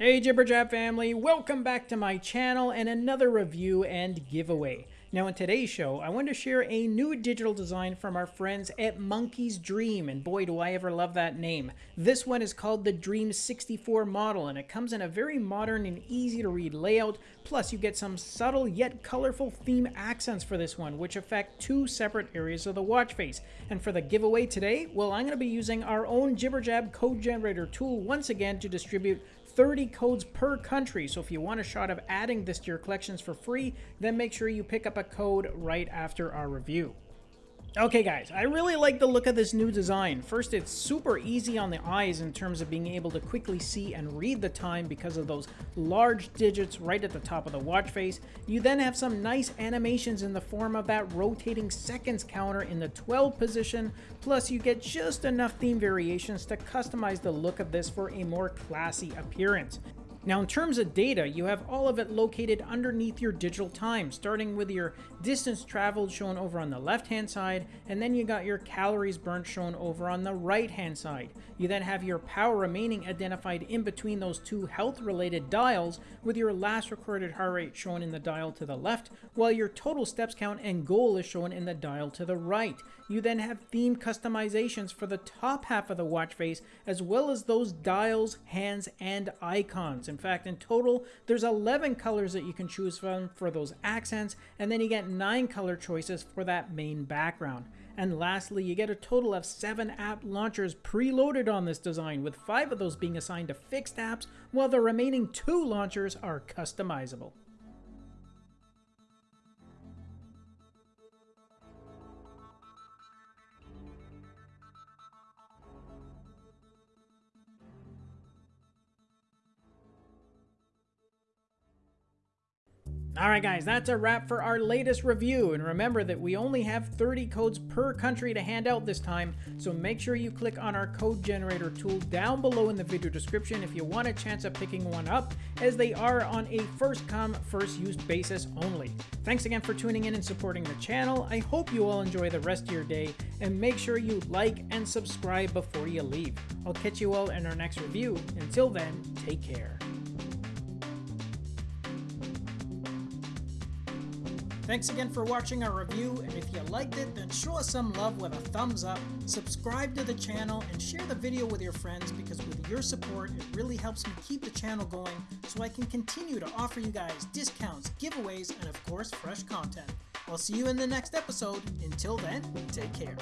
Hey Jibberjab family, welcome back to my channel and another review and giveaway. Now in today's show, I want to share a new digital design from our friends at Monkey's Dream, and boy do I ever love that name. This one is called the Dream 64 model, and it comes in a very modern and easy to read layout, plus you get some subtle yet colorful theme accents for this one, which affect two separate areas of the watch face. And for the giveaway today, well I'm going to be using our own Jibberjab code generator tool once again to distribute 30 codes per country. So if you want a shot of adding this to your collections for free, then make sure you pick up a code right after our review. Okay guys, I really like the look of this new design. First, it's super easy on the eyes in terms of being able to quickly see and read the time because of those large digits right at the top of the watch face. You then have some nice animations in the form of that rotating seconds counter in the 12 position, plus you get just enough theme variations to customize the look of this for a more classy appearance. Now in terms of data, you have all of it located underneath your digital time, starting with your distance traveled shown over on the left hand side, and then you got your calories burnt shown over on the right hand side. You then have your power remaining identified in between those two health related dials, with your last recorded heart rate shown in the dial to the left, while your total steps count and goal is shown in the dial to the right. You then have theme customizations for the top half of the watch face, as well as those dials, hands, and icons. In fact, in total, there's 11 colors that you can choose from for those accents, and then you get 9 color choices for that main background. And lastly, you get a total of 7 app launchers preloaded on this design, with 5 of those being assigned to fixed apps, while the remaining 2 launchers are customizable. Alright guys, that's a wrap for our latest review, and remember that we only have 30 codes per country to hand out this time, so make sure you click on our code generator tool down below in the video description if you want a chance of picking one up, as they are on a first come, first used basis only. Thanks again for tuning in and supporting the channel, I hope you all enjoy the rest of your day, and make sure you like and subscribe before you leave. I'll catch you all in our next review. Until then, take care. Thanks again for watching our review, and if you liked it, then show us some love with a thumbs up, subscribe to the channel, and share the video with your friends because with your support, it really helps me keep the channel going so I can continue to offer you guys discounts, giveaways, and of course, fresh content. I'll see you in the next episode. Until then, take care.